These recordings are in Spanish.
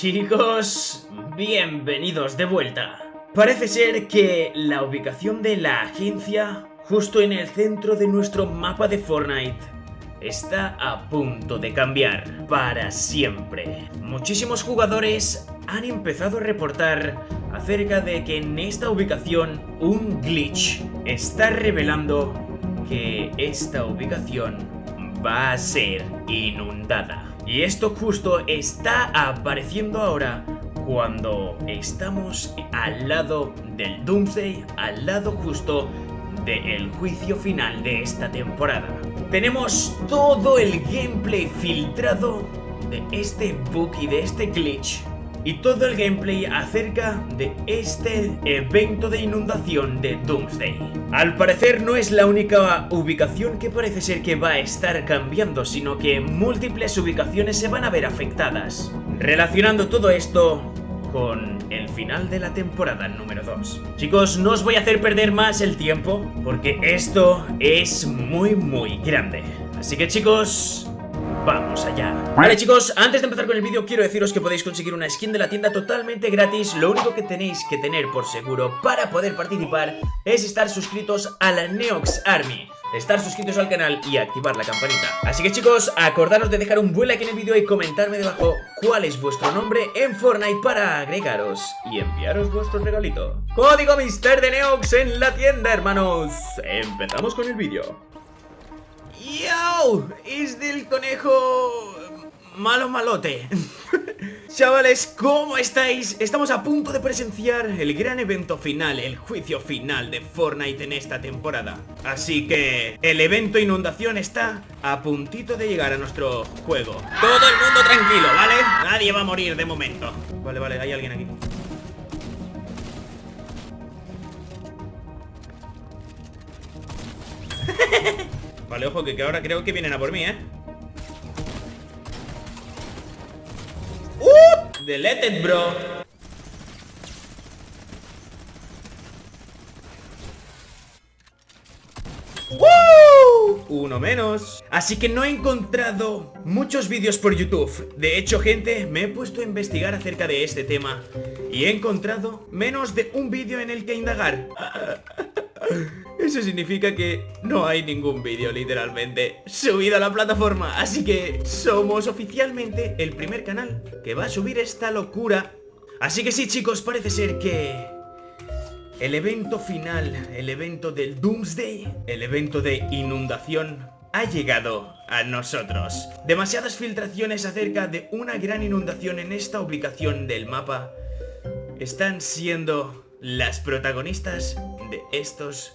Chicos, bienvenidos de vuelta. Parece ser que la ubicación de la agencia, justo en el centro de nuestro mapa de Fortnite, está a punto de cambiar para siempre. Muchísimos jugadores han empezado a reportar acerca de que en esta ubicación un glitch está revelando que esta ubicación va a ser inundada. Y esto justo está apareciendo ahora cuando estamos al lado del Doomsday, al lado justo del juicio final de esta temporada. Tenemos todo el gameplay filtrado de este bug y de este glitch y todo el gameplay acerca de este evento de inundación de Doomsday. Al parecer no es la única ubicación que parece ser que va a estar cambiando, sino que múltiples ubicaciones se van a ver afectadas. Relacionando todo esto con el final de la temporada número 2. Chicos, no os voy a hacer perder más el tiempo, porque esto es muy muy grande. Así que chicos, ¡Vamos allá! Vale chicos, antes de empezar con el vídeo quiero deciros que podéis conseguir una skin de la tienda totalmente gratis. Lo único que tenéis que tener por seguro para poder participar es estar suscritos a la Neox Army. Estar suscritos al canal y activar la campanita. Así que chicos, acordaros de dejar un buen like en el vídeo y comentarme debajo cuál es vuestro nombre en Fortnite para agregaros y enviaros vuestro regalito Código Mister de Neox en la tienda, hermanos. Empezamos con el vídeo ¡Yo! Es del conejo... Malo malote Chavales, ¿cómo estáis? Estamos a punto de presenciar el gran evento final, el juicio final de Fortnite en esta temporada Así que el evento inundación está a puntito de llegar a nuestro juego Todo el mundo tranquilo, ¿vale? Nadie va a morir de momento Vale, vale, hay alguien aquí Vale, ojo, que, ahora creo que vienen a por mí, ¿eh? ¡Uh! Deleted, bro ¡Uh! Uno menos. Así que no he encontrado muchos vídeos por YouTube. De hecho, gente, me he puesto a investigar acerca de este tema Y he encontrado menos de un vídeo en el que indagar. Eso significa que no hay ningún vídeo literalmente subido a la plataforma. Así que somos oficialmente el primer canal que va a subir esta locura. Así que sí chicos, parece ser que... El evento final, el evento del Doomsday, el evento de inundación ha llegado a nosotros. Demasiadas filtraciones acerca de una gran inundación en esta ubicación del mapa están siendo las protagonistas de estos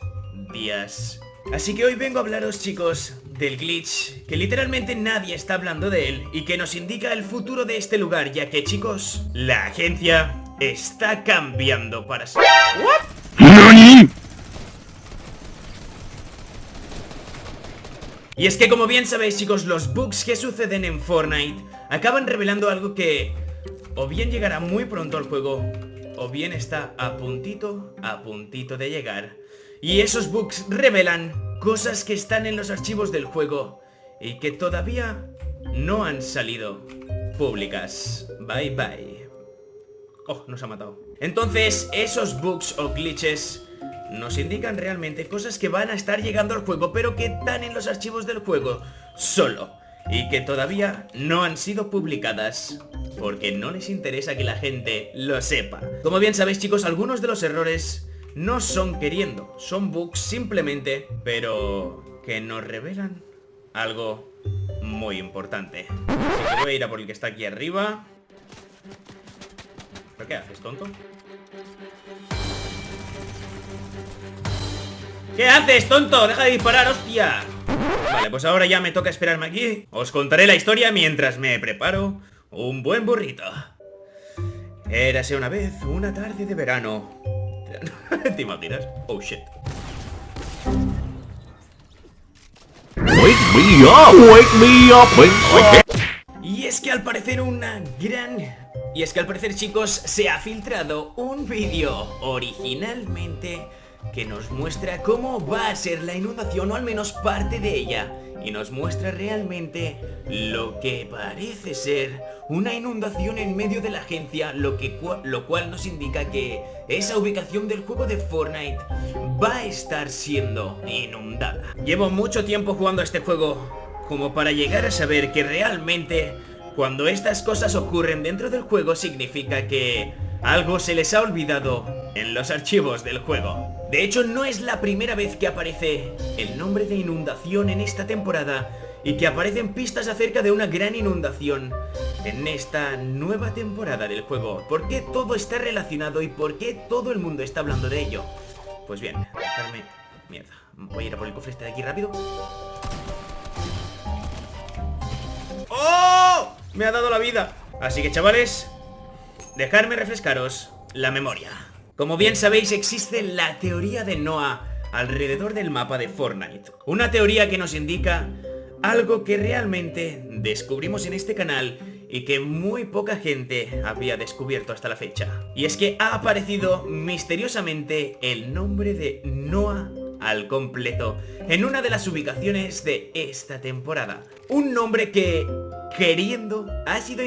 días. Así que hoy vengo a hablaros chicos del glitch, que literalmente nadie está hablando de él y que nos indica el futuro de este lugar, ya que chicos, la agencia está cambiando para... ¿What? Y es que como bien sabéis chicos, los bugs que suceden en Fortnite acaban revelando algo que o bien llegará muy pronto al juego o bien está a puntito, a puntito de llegar. Y esos bugs revelan cosas que están en los archivos del juego y que todavía no han salido públicas. Bye bye. Oh, nos ha matado. Entonces, esos bugs o glitches nos indican realmente cosas que van a estar llegando al juego, pero que están en los archivos del juego solo y que todavía no han sido publicadas porque no les interesa que la gente lo sepa. Como bien sabéis chicos, algunos de los errores no son queriendo, son bugs simplemente, pero que nos revelan algo muy importante. Voy a ir a por el que está aquí arriba. ¿Pero qué haces, tonto? ¿Qué haces, tonto? ¡Deja de disparar, hostia! Vale, pues ahora ya me toca esperarme aquí Os contaré la historia mientras me preparo un buen burrito Érase una vez una tarde de verano ¿Te imaginas? Oh shit Wake me up, wake me up Y es que al parecer una gran... Y es que al parecer chicos se ha filtrado un vídeo originalmente que nos muestra cómo va a ser la inundación o al menos parte de ella y nos muestra realmente lo que parece ser una inundación en medio de la agencia, lo, que, lo cual nos indica que esa ubicación del juego de Fortnite va a estar siendo inundada. Llevo mucho tiempo jugando a este juego como para llegar a saber que realmente cuando estas cosas ocurren dentro del juego significa que algo se les ha olvidado en los archivos del juego. De hecho, no es la primera vez que aparece el nombre de inundación en esta temporada y que aparecen pistas acerca de una gran inundación en esta nueva temporada del juego. ¿Por qué todo está relacionado y por qué todo el mundo está hablando de ello? Pues bien, dejarme... Mierda, voy a ir a por el cofre este de aquí rápido ¡Oh! Me ha dado la vida Así que chavales, dejarme refrescaros la memoria Como bien sabéis existe la teoría de Noah alrededor del mapa de Fortnite Una teoría que nos indica algo que realmente descubrimos en este canal y que muy poca gente había descubierto hasta la fecha. Y es que ha aparecido misteriosamente el nombre de Noah al completo en una de las ubicaciones de esta temporada. Un nombre que, queriendo, ha sido,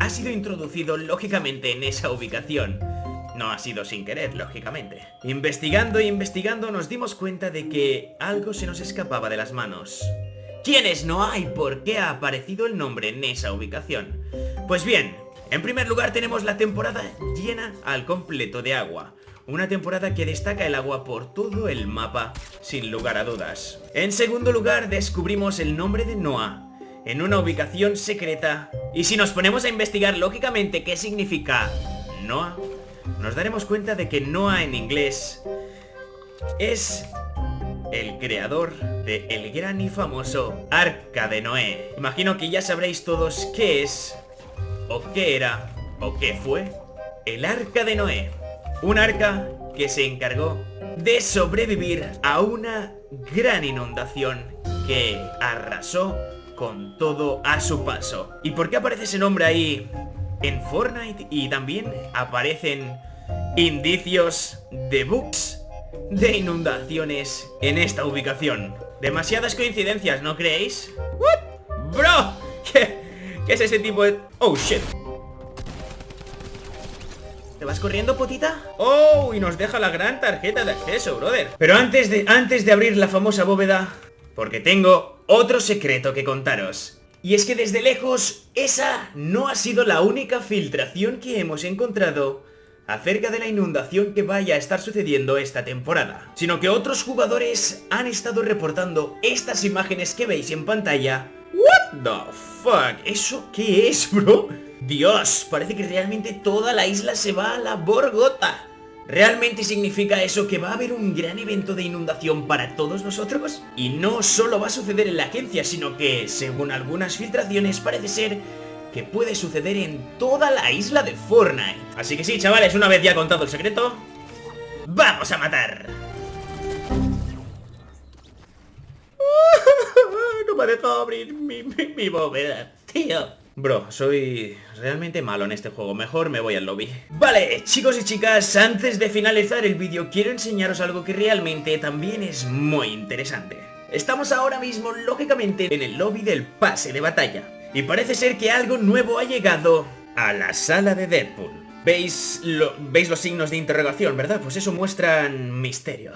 ha sido introducido lógicamente en esa ubicación. No ha sido sin querer, lógicamente. Investigando e investigando nos dimos cuenta de que algo se nos escapaba de las manos. ¿Quién es Noah y por qué ha aparecido el nombre en esa ubicación? Pues bien, en primer lugar tenemos la temporada llena al completo de agua. Una temporada que destaca el agua por todo el mapa, sin lugar a dudas. En segundo lugar, descubrimos el nombre de Noah, en una ubicación secreta. Y si nos ponemos a investigar lógicamente qué significa Noah, nos daremos cuenta de que Noah en inglés es el creador de el gran y famoso Arca de Noé. Imagino que ya sabréis todos qué es, o qué era, o qué fue el Arca de Noé. Un arca que se encargó de sobrevivir a una gran inundación que arrasó con todo a su paso. ¿Y por qué aparece ese nombre ahí en Fortnite? Y también aparecen indicios de bugs de inundaciones en esta ubicación. Demasiadas coincidencias, ¿no creéis? ¿What? ¡Bro! ¿Qué, ¿Qué es ese tipo de...? ¡Oh, shit! ¿Te vas corriendo, potita? ¡Oh! Y nos deja la gran tarjeta de acceso, brother Pero antes de, antes de abrir la famosa bóveda Porque tengo otro secreto que contaros y es que desde lejos, esa no ha sido la única filtración que hemos encontrado acerca de la inundación que vaya a estar sucediendo esta temporada, sino que otros jugadores han estado reportando estas imágenes que veis en pantalla. ¿What the fuck? ¿Eso qué es, bro? Dios, parece que realmente toda la isla se va a la borgota. ¿Realmente significa eso que va a haber un gran evento de inundación para todos nosotros? Y no solo va a suceder en la agencia, sino que, según algunas filtraciones, parece ser que puede suceder en toda la isla de Fortnite. Así que sí, chavales, una vez ya contado el secreto, ¡vamos a matar! no me ha dejado abrir mi, mi, mi bóveda, tío. Bro, soy realmente malo en este juego, mejor me voy al lobby. Vale, chicos y chicas, antes de finalizar el vídeo quiero enseñaros algo que realmente también es muy interesante. Estamos ahora mismo, lógicamente, en el lobby del pase de batalla. Y parece ser que algo nuevo ha llegado a la sala de Deadpool. ¿Veis, ¿Veis los signos de interrogación, verdad? Pues eso muestra misterio.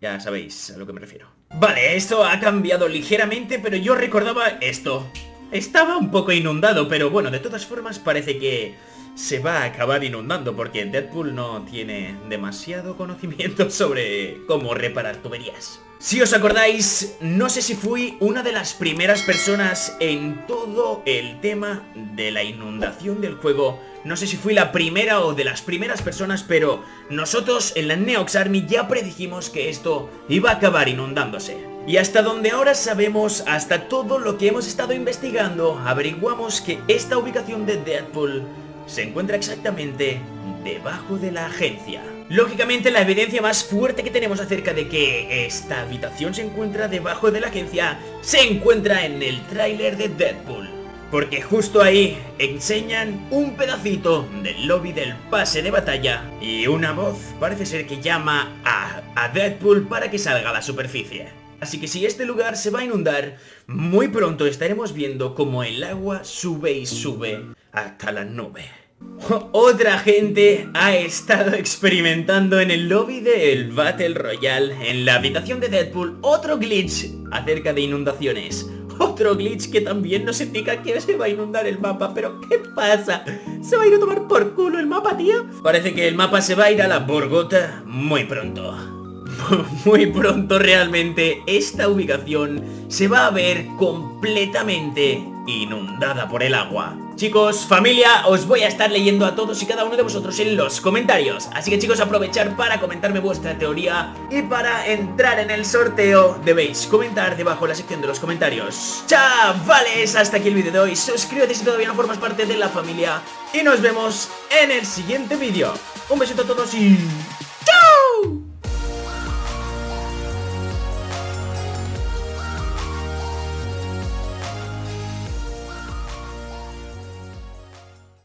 Ya sabéis a lo que me refiero. Vale, esto ha cambiado ligeramente, pero yo recordaba esto estaba un poco inundado, pero bueno, de todas formas parece que se va a acabar inundando porque Deadpool no tiene demasiado conocimiento sobre cómo reparar tuberías. Si os acordáis, no sé si fui una de las primeras personas en todo el tema de la inundación del juego. No sé si fui la primera o de las primeras personas, pero nosotros en la Neox Army ya predijimos que esto iba a acabar inundándose. Y hasta donde ahora sabemos, hasta todo lo que hemos estado investigando, averiguamos que esta ubicación de Deadpool se encuentra exactamente debajo de la agencia. Lógicamente la evidencia más fuerte que tenemos acerca de que esta habitación se encuentra debajo de la agencia se encuentra en el tráiler de Deadpool. Porque justo ahí enseñan un pedacito del lobby del pase de batalla y una voz parece ser que llama a, a Deadpool para que salga a la superficie. Así que si este lugar se va a inundar, muy pronto estaremos viendo como el agua sube y sube hasta la nube. Otra gente ha estado experimentando en el lobby del Battle Royale, en la habitación de Deadpool, otro glitch acerca de inundaciones. Otro glitch que también nos indica que se va a inundar el mapa Pero ¿qué pasa? ¿Se va a ir a tomar por culo el mapa, tío? Parece que el mapa se va a ir a la Borgota muy pronto Muy pronto realmente esta ubicación se va a ver completamente inundada por el agua. Chicos, familia, os voy a estar leyendo a todos y cada uno de vosotros en los comentarios. Así que chicos, aprovechar para comentarme vuestra teoría Y para entrar en el sorteo debéis comentar debajo en la sección de los comentarios. Chavales, hasta aquí el vídeo de hoy. Suscríbete si todavía no formas parte de la familia Y nos vemos en el siguiente vídeo. Un besito a todos y...